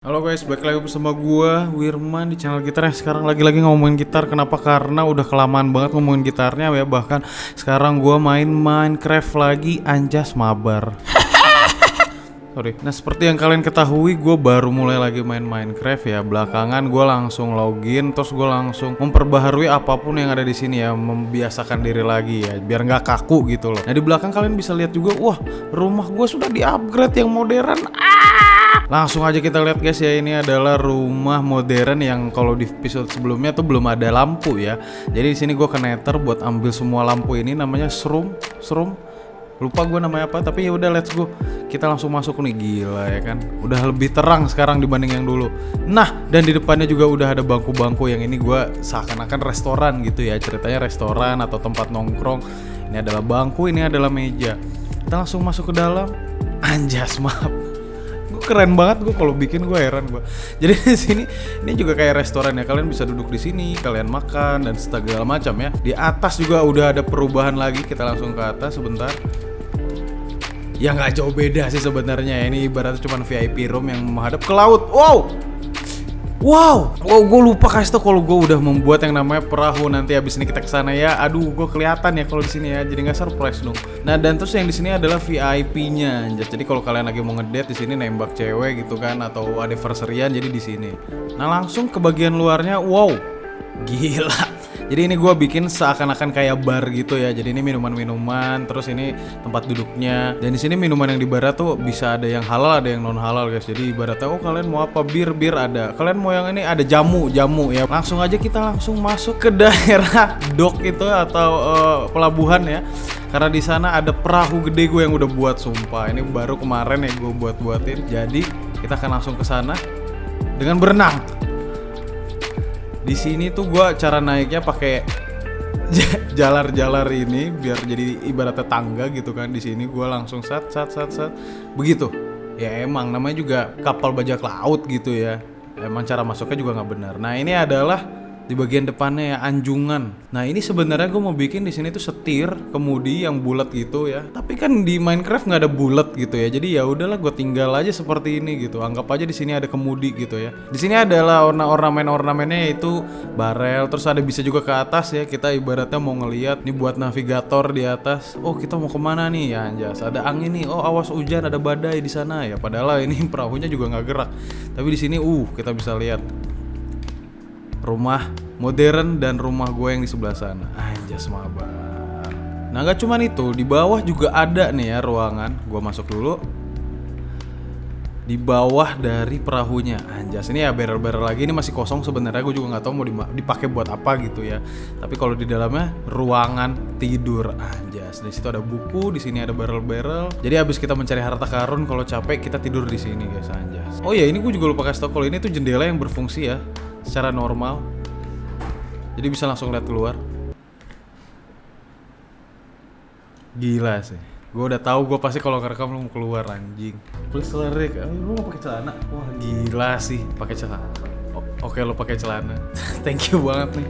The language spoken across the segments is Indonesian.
Halo guys, balik lagi bersama gua Wirman di channel gitar. Yang sekarang lagi-lagi ngomongin gitar. Kenapa? Karena udah kelamaan banget ngomongin gitarnya ya. Bahkan sekarang gua main Minecraft lagi. Anjas mabar. Sorry. Nah seperti yang kalian ketahui gue baru mulai lagi main Minecraft ya. Belakangan gue langsung login Terus gue langsung memperbaharui apa pun yang ada di sini ya. Membiasakan diri lagi ya. Biar nggak kaku gitu loh. Nah di belakang kalian bisa lihat juga Wah rumah gue sudah di upgrade yang modern. Ah! Langsung aja kita lihat guys ya. Ini adalah rumah modern yang kalau di episode sebelumnya tuh belum ada lampu ya. Jadi di sini gue ke nether buat ambil semua lampu ini Namanya shroom Shroom. Lupa gue namanya apa tapi ya udah let's go. Kita langsung masuk nih. Gila ya kan? Udah lebih terang sekarang dibanding yang dulu. Nah dan di depannya juga udah ada bangku-bangku yang ini gue seakan-akan restoran gitu ya. Ceritanya restoran atau tempat nongkrong. Ini adalah bangku ini adalah meja. Kita langsung masuk ke dalam. Anjas maaf keren banget gue kalau bikin gue heran gue jadi di sini ini juga kayak restoran ya. Kalian bisa duduk di sini kalian makan dan segala macam ya. Di atas juga udah ada perubahan lagi. Kita langsung ke atas sebentar. Ya nggak jauh beda sih sebenarnya ini ibaratnya cuma VIP room yang menghadap ke laut. Wow Wow, wow, gue lupa kasih tau kalau gue udah membuat yang namanya perahu nanti abis ini kita ke sana ya. Aduh, gue kelihatan ya kalau di sini ya, jadi nggak surprise dong. Nah dan terus yang di sini adalah VIP-nya. Jadi kalau kalian lagi mau ngedate di sini nembak cewek gitu kan, atau anniversaryan jadi di sini. Nah langsung ke bagian luarnya, wow, gila. Jadi ini gue bikin seakan-akan kayak bar gitu ya. Jadi ini minuman-minuman, terus ini tempat duduknya. Dan di sini minuman yang di bar tuh bisa ada yang halal, ada yang non halal guys. Jadi ibaratnya oh kalian mau apa bir bir ada. Kalian mau yang ini ada jamu jamu ya. Langsung aja kita langsung masuk ke daerah dock itu atau uh, pelabuhan ya. Karena di sana ada perahu gede gue yang udah buat sumpah. Ini baru kemarin ya gue buat buatin. Jadi kita akan langsung ke sana dengan berenang di sini tuh gua cara naiknya pakai jalar-jalar ini biar jadi ibaratnya tangga gitu kan. Di sini gua langsung sat sat sat sat. Begitu. Ya emang namanya juga kapal bajak laut gitu ya. Emang cara masuknya juga nggak benar. Nah ini adalah di bagian depannya ya anjungan. Nah ini sebenarnya gue mau bikin di sini tuh setir kemudi yang bulat gitu ya. Tapi kan di Minecraft nggak ada bulat gitu ya. Jadi ya udahlah gue tinggal aja seperti ini gitu. Anggap aja di sini ada kemudi gitu ya. Di sini adalah orna ornamen ornamennya itu barel. Terus ada bisa juga ke atas ya. Kita ibaratnya mau ngeliat nih buat navigator di atas. Oh kita mau ke mana nih ya anjas. Ada angin nih. Oh awas hujan ada badai di sana ya. Padahal ini perahunya juga nggak gerak. Tapi di sini uh kita bisa lihat rumah modern dan rumah gue yang di sebelah sana. Anjas mabar. Nah gak cuman itu, di bawah juga ada nih ya ruangan. Gue masuk dulu. Di bawah dari perahunya, anjas ini ya barrel-barrel lagi ini masih kosong sebenarnya. Gue juga nggak tahu mau dipakai buat apa gitu ya. Tapi kalau di dalamnya ruangan tidur, anjas. Di situ ada buku, di sini ada barrel-barrel. Jadi habis kita mencari harta karun, kalau capek kita tidur di sini guys, anjas. Oh ya ini gue juga lupa kasih tau kalau ini tuh jendela yang berfungsi ya secara normal. Jadi bisa langsung lihat keluar. Gila sih. Gue udah tahu gue pasti kalau ngerekam lu mau keluar anjing. Please lirik lu mau pakai celana? Wah gila sih. Pakai celana. Oke lu pakai celana. Thank you banget nih.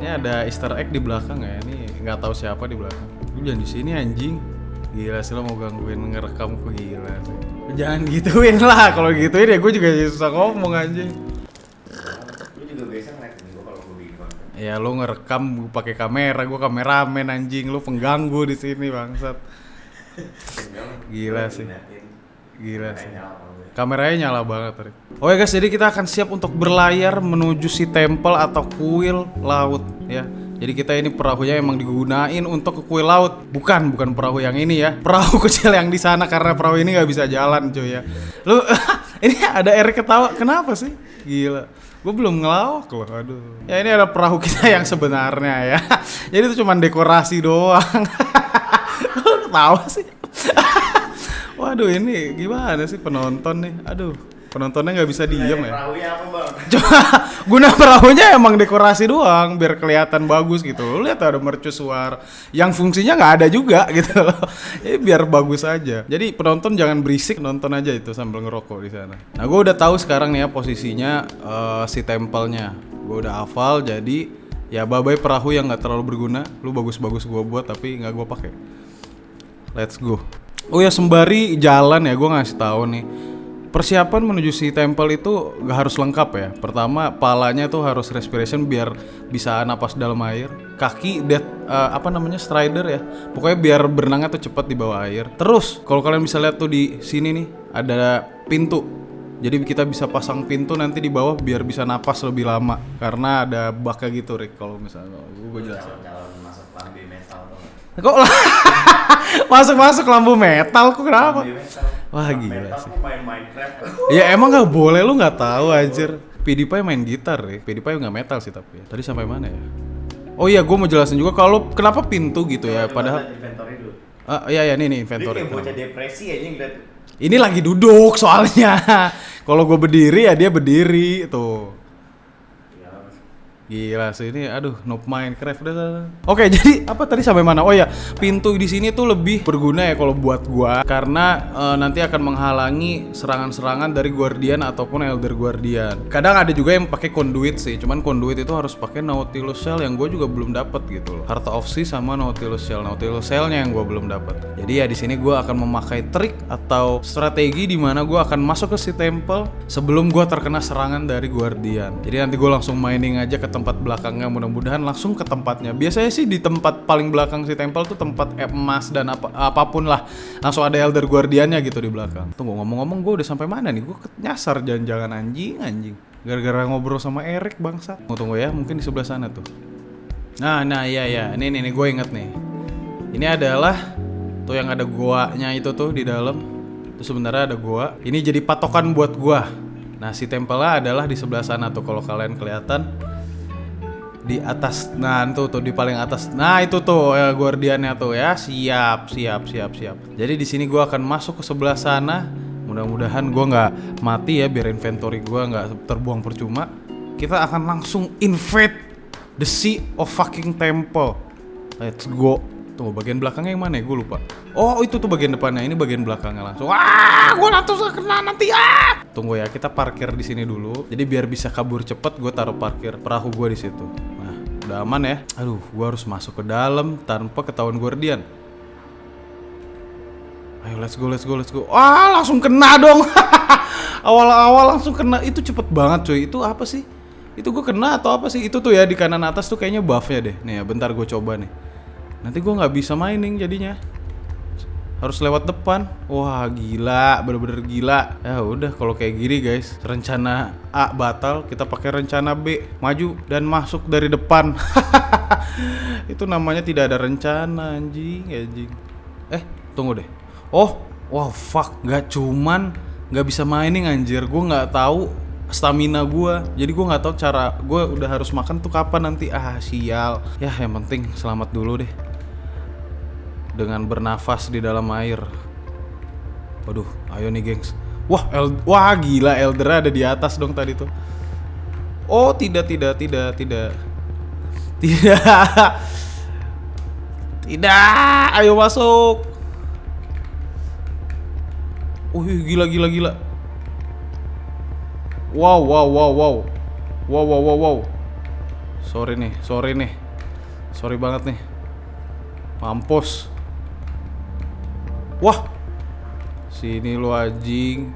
Ini ada Easter egg di belakang ya. Ini nggak tahu siapa di belakang. Lu jangan di sini anjing. Gila sih lo mau gangguin ngerekam gila sih. Jangan gituin lah. Kalau gituin ya gue juga susah ngomong anjing Ya lu ngerekam pakai kamera, gua kameramen anjing, lu pengganggu di sini bangsat. Gila sih. Gila sih. Kameranya nyala banget tadi. Oke guys, jadi kita akan siap untuk berlayar menuju si temple atau kuil laut ya. Jadi kita ini perahunya emang digunain untuk ke kuil laut, bukan bukan perahu yang ini ya. Perahu kecil yang di sana karena perahu ini nggak bisa jalan cuy ya. Lu ini ada Erik ketawa, kenapa sih? Gila. Gue belum ngelawak loh, aduh. Ya ini ada perahu kita yang sebenarnya ya. Jadi itu cuma dekorasi doang. Ketawa sih. Waduh ini gimana sih penonton nih? Aduh penontonnya nggak bisa diem ya. Bang? Cuma guna perahunya emang dekorasi doang biar kelihatan bagus gitu. Lu lihat ada mercusuar yang fungsinya nggak ada juga gitu loh. Ya, biar bagus aja. Jadi penonton jangan berisik nonton aja itu sambil ngerokok di sana. Nah gue udah tahu sekarang nih ya posisinya uh, si tempelnya. Gue udah hafal jadi ya babai perahu yang nggak terlalu berguna. Lu bagus-bagus gue buat tapi nggak gue pakai. Let's go. Oh ya sembari jalan ya gue ngasih tahu nih persiapan menuju si temple itu gak harus lengkap ya. Pertama, palanya tuh harus respiration biar bisa napas dalam air. Kaki dead eh, apa namanya strider ya. Pokoknya biar berenangnya tuh cepat di bawah air. Terus, kalau kalian bisa lihat tuh di sini nih ada pintu. Jadi kita bisa pasang pintu nanti di bawah biar bisa napas lebih lama karena ada baknya gitu Rick kalau misalnya gue jelasin. calon masuk lambe metal Kok masuk-masuk lampu metal kok kenapa? metal Wah, Lambe gila metal sih. main Minecraft Ya emang nggak boleh lu nggak tahu anjir. PewDiePie main gitar ya. PewDiePie nggak metal sih tapi. Tadi sampai mana ya? Oh iya, gue mau jelasin juga kalau kenapa pintu gitu ya. Padahal, ah iya ya nih nih dia inventory. kayak bocah depresi aja ngeliat Ini lagi duduk soalnya. kalau gue berdiri ya dia berdiri tuh. Gila sih ini aduh noob Minecraft dah. Oke, jadi apa tadi sampai mana? Oh ya, pintu di sini tuh lebih berguna ya kalau buat gua karena eh, nanti akan menghalangi serangan-serangan dari Guardian ataupun Elder Guardian. Kadang ada juga yang pakai conduit sih, cuman conduit itu harus pakai Nautilus Shell yang gue juga belum dapat gitu loh. Heart of Sea sama Nautilus Shell. Nautilus Shellnya yang gue belum dapat. Jadi ya di sini gua akan memakai trik atau strategi di mana gua akan masuk ke si temple sebelum gua terkena serangan dari Guardian. Jadi nanti gue langsung mining aja ke tempat belakangnya mudah-mudahan langsung ke tempatnya. Biasanya sih di tempat paling belakang si temple tuh tempat emas dan apa apa pun lah. Langsung ada Elder Guardiannya gitu di belakang. Tunggu ngomong-ngomong gue udah sampai mana nih? Gue nyasar jangan-jangan anjing anjing. Gara-gara ngobrol sama Erik bangsa. Tunggu, tunggu ya, mungkin di sebelah sana tuh. Nah, nah iya ya. Ini nih, nih gue inget nih. Ini adalah tuh yang ada goanya itu tuh di dalam. Terus sebenarnya ada goa. Ini jadi patokan buat gua. Nah, si temple adalah di sebelah sana tuh kalau kalian kelihatan di atas nah tuh tuh di paling atas. Nah itu tuh ya, guardiannya tuh ya. Siap siap siap siap. Jadi di sini gua akan masuk ke sebelah sana. Mudah-mudahan gua nggak mati ya biar inventory gua nggak terbuang percuma. Kita akan langsung invade the sea of fucking temple. Let's go. Tunggu bagian belakangnya yang mana ya? Gue lupa. Oh itu tuh bagian depannya. Ini bagian belakangnya langsung. Wah gue langsung kena nanti. Ah! Tunggu ya kita parkir di sini dulu. Jadi biar bisa kabur cepet gue taruh parkir perahu gue di situ udah aman ya. Aduh gue harus masuk ke dalam tanpa ketahuan guardian ayo let's go let's go let's go. Ah langsung kena dong. Awal-awal langsung kena. Itu cepet banget cuy. Itu apa sih? Itu gue kena atau apa sih? Itu tuh ya di kanan atas tuh kayaknya buffnya deh. Nih ya bentar gue coba nih. Nanti gue nggak bisa mining jadinya harus lewat depan. Wah gila. Bener-bener gila. Ya udah kalau kayak gini guys rencana A batal kita pakai rencana B. Maju dan masuk dari depan. Itu namanya tidak ada rencana anjing anjing. Eh tunggu deh. Oh wah fuck. Nggak cuman nggak bisa mining anjir. Gue nggak tahu stamina gue jadi gue nggak tahu cara gue udah harus makan tuh kapan nanti. Ah sial. Ya yang penting selamat dulu deh dengan bernafas di dalam air. Waduh, ayo nih gengs. Wah, El wah gila Elder ada di atas dong tadi tuh. Oh, tidak tidak tidak tidak. Tidak. Tidak, ayo masuk. Wih, gila gila gila. Wow, wow, wow, wow. Wow, wow, wow, wow. Sorry nih, sorry nih. Sorry banget nih. Mampus. Wah. Sini lu anjing.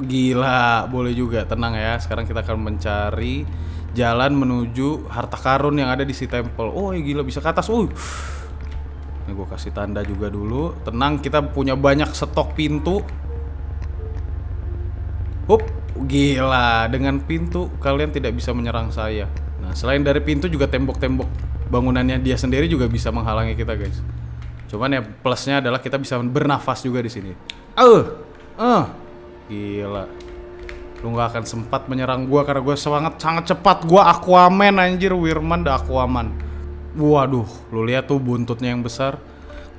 Gila, boleh juga. Tenang ya. Sekarang kita akan mencari jalan menuju harta karun yang ada di si temple. Oh, ya gila bisa ke atas. Uh. Ini gue kasih tanda juga dulu. Tenang, kita punya banyak stok pintu. Hup, gila. Dengan pintu kalian tidak bisa menyerang saya. Nah, selain dari pintu juga tembok-tembok bangunannya dia sendiri juga bisa menghalangi kita, guys. Cuman ya plusnya adalah kita bisa bernafas juga di sini. Eh, eh, gila. Lu nggak akan sempat menyerang gua karena gua sangat sangat cepat. Gua Aquaman anjir, Wirman dah Aquaman. Waduh, lu lihat tuh buntutnya yang besar.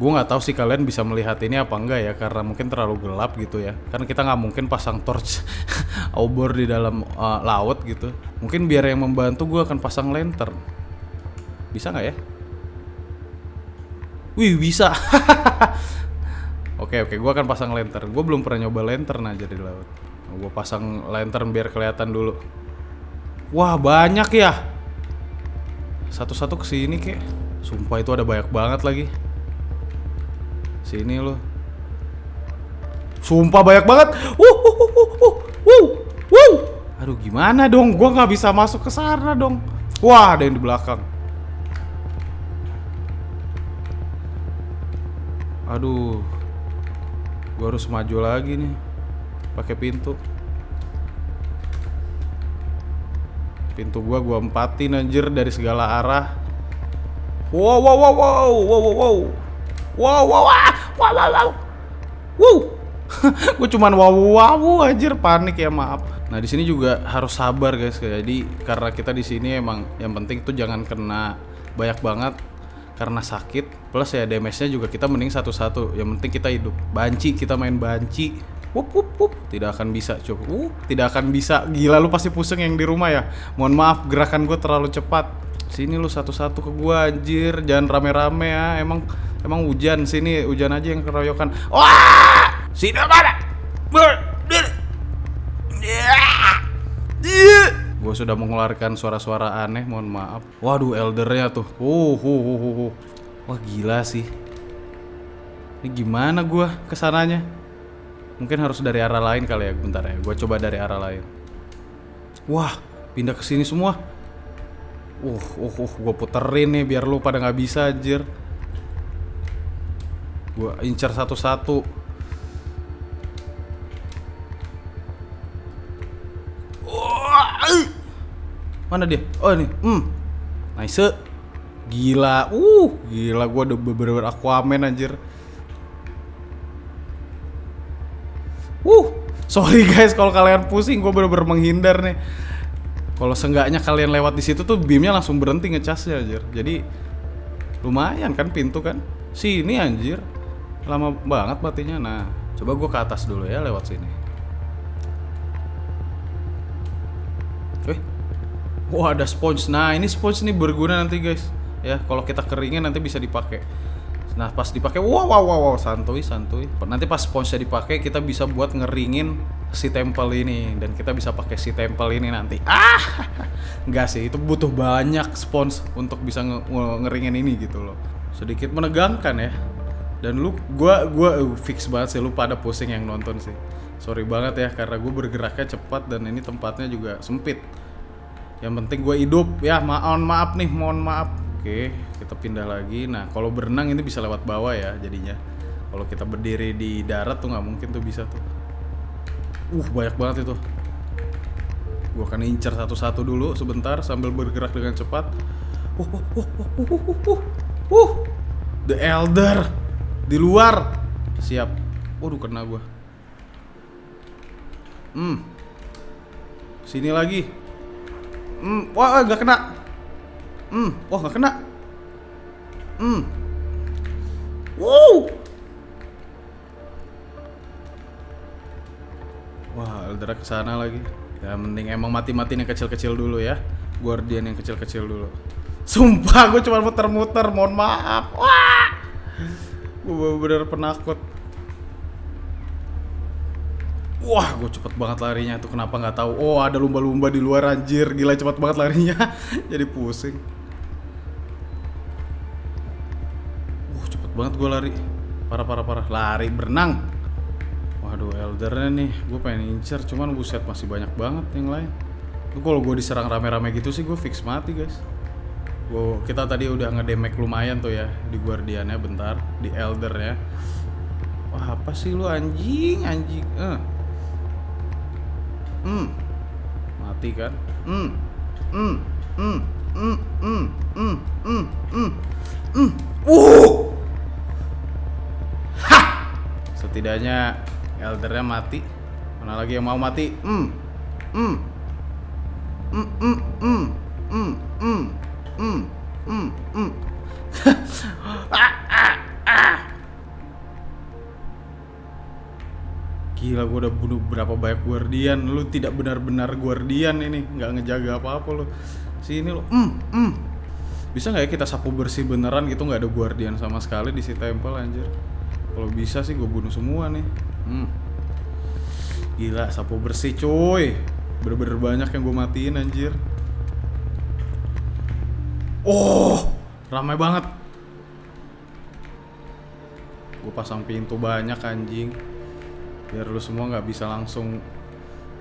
Gue nggak tahu sih kalian bisa melihat ini apa enggak ya karena mungkin terlalu gelap gitu ya. Karena kita nggak mungkin pasang torch obor di dalam uh, laut gitu. Mungkin biar yang membantu gue akan pasang lantern. Bisa nggak ya? Wih bisa. oke oke, gue akan pasang lantern. Gue belum pernah nyoba lantern aja di laut. Gue pasang lantern biar kelihatan dulu. Wah banyak ya. Satu-satu ke sini kek. Sumpah itu ada banyak banget lagi. Sini lo. Sumpah banyak banget. Wuh, wuh, wuh, wuh, wuh, wuh, wuh. Aduh gimana dong? Gua nggak bisa masuk ke sana dong. Wah ada yang di belakang. Aduh, gua harus maju lagi nih. Pakai pintu. Pintu gua gua empatin anjir dari segala arah. Wow wow wow wow wow wow wow. Wow wow wow wow wow wow. Wow. gue cuman wow wow anjir panik ya maaf. Nah di sini juga harus sabar guys. Jadi karena kita di sini emang yang penting tuh jangan kena banyak banget karena sakit. Plus ya damage-nya juga kita mending satu-satu. Yang penting kita hidup. Banci kita main banci. Wup, wup, wup. Tidak akan bisa coba. Uh, tidak akan bisa. Gila lu pasti pusing yang di rumah ya. Mohon maaf gerakan gue terlalu cepat. Sini lu satu-satu ke gua anjir. Jangan rame-rame ya. Emang emang hujan sini hujan aja yang keroyokan. Wah! Sini mana? Gue sudah mengeluarkan suara-suara aneh, mohon maaf. Waduh, eldernya tuh. Uh, uh, uh, uh, uh. Wah gila sih. Ini gimana gua ke sananya? Mungkin harus dari arah lain kali ya, bentar ya. Gue coba dari arah lain. Wah, pindah ke sini semua. Uh, uh, uh, gue puterin nih biar lu pada nggak bisa anjir. Gue incar satu-satu. Mana dia? Oh ini. Hmm. Nice. Gila. Uh, gila gua udah bener-bener Aquaman anjir. Uh, sorry guys kalau kalian pusing gue bener-bener menghindar nih. Kalau seenggaknya kalian lewat di situ tuh beamnya langsung berhenti ngecasnya anjir. Jadi lumayan kan pintu kan. Sini anjir. Lama banget matinya. Nah, coba gue ke atas dulu ya lewat sini. Wah ada sponge. Nah ini sponge nih berguna nanti guys. Ya kalau kita keringin nanti bisa dipakai. Nah pas dipakai, wow wow wow, wow santuy santuy. Nanti pas sponge dipakai kita bisa buat ngeringin si tempel ini dan kita bisa pakai si tempel ini nanti. Ah, enggak sih itu butuh banyak spons untuk bisa nge nge- ngeringin ini gitu loh. Sedikit menegangkan ya. Dan lu, gua gua uh, fix banget sih lu pada pusing yang nonton sih. Sorry banget ya karena gue bergeraknya cepat dan ini tempatnya juga sempit. Yang penting gue hidup ya. Mohon maaf nih, mohon maaf. Oke, kita pindah lagi. Nah, kalau berenang ini bisa lewat bawah ya jadinya. Kalau kita berdiri di darat tuh nggak mungkin tuh bisa tuh. Uh, banyak banget itu. Gua akan incer satu-satu dulu sebentar sambil bergerak dengan cepat. Uh, uh, uh, uh, uh, uh, uh, uh. The Elder di luar. Siap. Waduh, kena gua. Hmm. Sini lagi. Hmm, wah nggak kena. Hmm, wah nggak kena. Hmm. Wow. Wah, Eldra ke sana lagi. Ya mending emang mati-matiin yang kecil-kecil dulu ya. Guardian yang kecil-kecil dulu. Sumpah, gue cuma muter-muter. Mohon maaf. Wah. Gue bener penakut. Wah, gue cepet banget larinya tuh. Kenapa nggak tahu? Oh, ada lumba-lumba di luar anjir. Gila cepet banget larinya. Jadi pusing. Uh, cepet banget gue lari. Parah, parah, parah. Lari berenang. Waduh, eldernya nih. Gue pengen incer, cuman buset masih banyak banget yang lain. Tuh kalau gue diserang rame-rame gitu sih gue fix mati guys. Gua, kita tadi udah ngedemek lumayan tuh ya di guardiannya bentar, di eldernya. Wah apa sih lu anjing anjing? Eh. Hmm. Mati kan? Hmm. Hmm. Hmm. Hmm. Hmm. Hmm. Hmm. Hmm. Hmm. Uh. Hah. Setidaknya eldernya mati. Mana lagi yang mau mati? Hmm. Hmm. Hmm. Hmm. Hmm. Hmm. Hmm. Hmm. Hmm. Gila gue udah bunuh berapa banyak guardian. Lu tidak benar-benar guardian ini. Nggak ngejaga apa-apa lu. Sini lu. Mm, mm. Bisa nggak ya kita sapu bersih beneran gitu? Nggak ada guardian sama sekali di si tempel anjir. Kalau bisa sih gue bunuh semua nih. Hmm. Gila sapu bersih cuy. Bener-bener banyak yang gue matiin anjir. Oh ramai banget. Gue pasang pintu banyak anjing biar lu semua nggak bisa langsung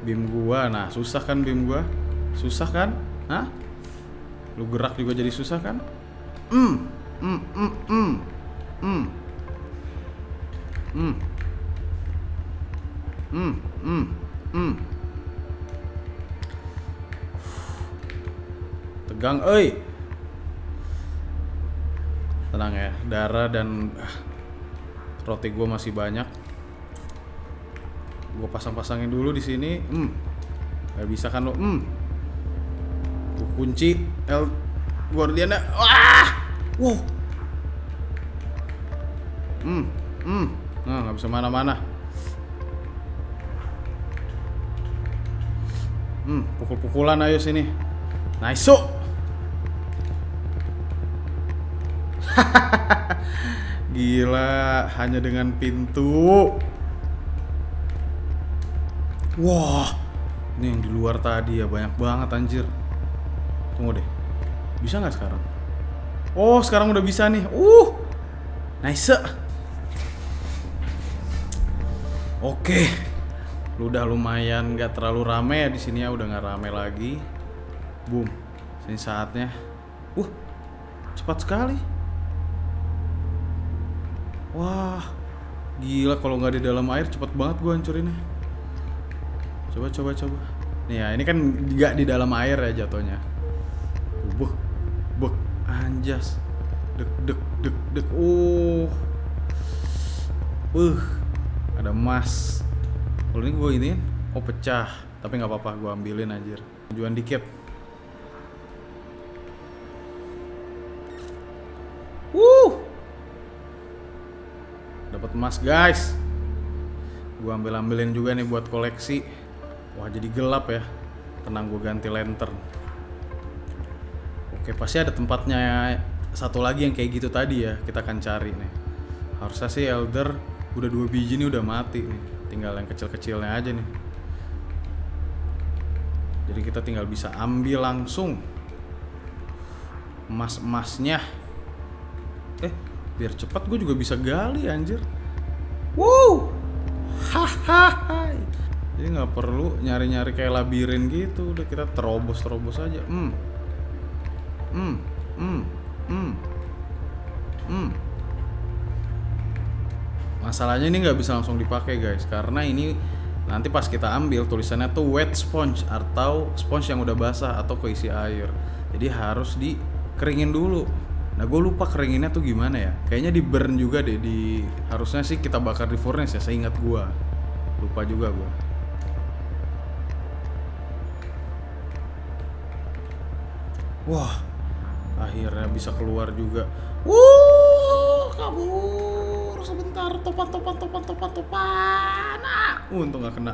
beam gua. Nah susah kan beam gua? Susah kan? Hah? lu gerak juga jadi susah kan? Hmm. Hmm hmm hmm. Hmm. Hmm. Hmm hmm hmm. Tegang euy tenang ya darah dan ah, roti gue masih banyak gue pasang-pasangin dulu di sini. Hmm. Nggak bisa kan lo hmm. Gue kunci El Guardiana wah! Wow hmm. Hmm. Nah nggak bisa mana-mana. Hmm. Pukul-pukulan ayo sini. Nice so Gila, hanya dengan pintu. Wah, ini yang di luar tadi ya banyak banget anjir. Tunggu deh, bisa nggak sekarang? Oh, sekarang udah bisa nih. Uh, nice. Oke, udah lumayan nggak terlalu rame ya di sini ya, udah nggak rame lagi. Boom, sini saatnya. Uh, cepat sekali. Wah, gila kalau nggak di dalam air cepet banget gua hancurinnya. Coba coba coba. Nih ya, ini kan nggak di dalam air ya jatuhnya. Buk, buk, anjas. Dek dek dek dek. Oh. Uh, ada emas. Kalau ini gue ini, oh pecah. Tapi nggak apa-apa, gue ambilin anjir. Tujuan dikit. Wuh dapat emas guys gua ambil ambilin juga nih buat koleksi wah jadi gelap ya. Tenang gue ganti lantern. Oke pasti ada tempatnya satu lagi yang kayak gitu tadi ya kita akan cari nih. Harusnya sih elder udah dua biji nih udah mati nih. Tinggal yang kecil-kecilnya aja nih. Jadi kita tinggal bisa ambil langsung emas-emasnya. Eh biar cepat gue juga bisa gali anjir. Wow hahaha jadi nggak perlu nyari-nyari kayak labirin gitu. Udah kita terobos terobos aja. Hmm. Hmm. Hmm. Hmm. Hmm. Masalahnya ini nggak bisa langsung dipakai guys. Karena ini nanti pas kita ambil tulisannya tuh wet sponge atau sponge yang udah basah atau keisi air. Jadi harus dikeringin dulu. Nah gue lupa keringinnya tuh gimana ya. Kayaknya di burn juga deh. Di Harusnya sih kita bakar di furnace ya Seingat gue Lupa juga gue Wah Akhirnya bisa keluar juga Wuh Kabur Sebentar Topan topan topan topan topan ah, Untung gak kena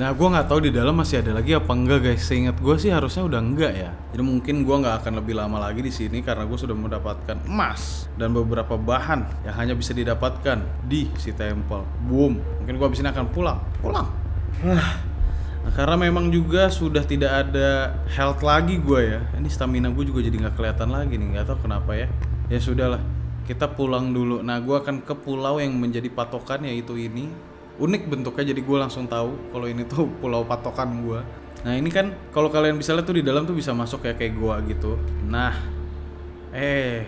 Nah, gue nggak tahu di dalam masih ada lagi apa enggak guys. Seingat gue sih harusnya udah enggak ya. Jadi mungkin gue nggak akan lebih lama lagi di sini karena gue sudah mendapatkan emas dan beberapa bahan yang hanya bisa didapatkan di si temple. Boom. Mungkin gue abis ini akan pulang. Pulang. Nah, karena memang juga sudah tidak ada health lagi gue ya. Ini stamina gue juga jadi nggak kelihatan lagi nih. Nggak tahu kenapa ya. Ya sudahlah. Kita pulang dulu. Nah, gue akan ke pulau yang menjadi patokan yaitu ini unik bentuknya jadi gue langsung tahu kalau ini tuh pulau patokan gue nah ini kan kalau kalian bisa lihat tuh di dalam tuh bisa masuk ya kayak gua gitu nah eh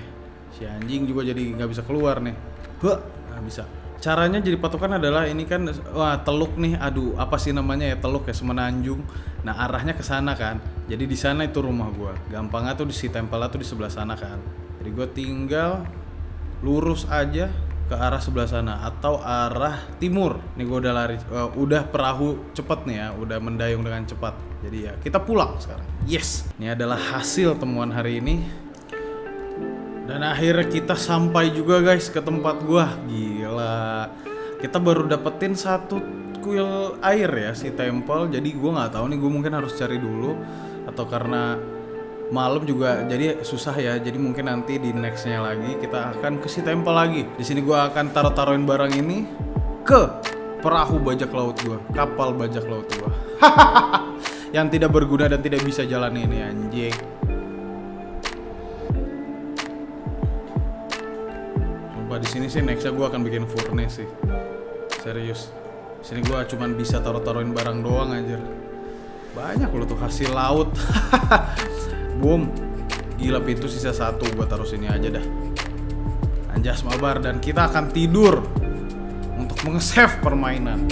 si anjing juga jadi nggak bisa keluar nih Huh, nggak bisa caranya jadi patokan adalah ini kan wah teluk nih aduh apa sih namanya ya teluk ya semenanjung nah arahnya ke sana kan jadi di sana itu rumah gua gampangnya tuh di si temple tuh di sebelah sana kan jadi gue tinggal lurus aja ke arah sebelah sana atau arah timur. Nih gue udah lari, uh, udah perahu cepet nih ya, udah mendayung dengan cepat. Jadi ya kita pulang sekarang. Yes, ini adalah hasil temuan hari ini. Dan akhirnya kita sampai juga guys ke tempat gua. Gila. Kita baru dapetin satu kuil air ya si temple. Jadi gua nggak tahu nih gue mungkin harus cari dulu atau karena malam juga jadi susah ya jadi mungkin nanti di nextnya lagi kita akan ke si temple lagi di sini gua akan taruh taruhin barang ini ke perahu bajak laut gua kapal bajak laut gua yang tidak berguna dan tidak bisa jalan ini anjing di sini sih nextnya gue akan bikin furnace sih. Serius. Sini gue cuman bisa taruh-taruhin barang doang anjir. Banyak loh tuh hasil laut. Boom. Gila pintu sisa satu gue taruh sini aja dah. Anjas mabar dan kita akan tidur untuk menge-save permainan.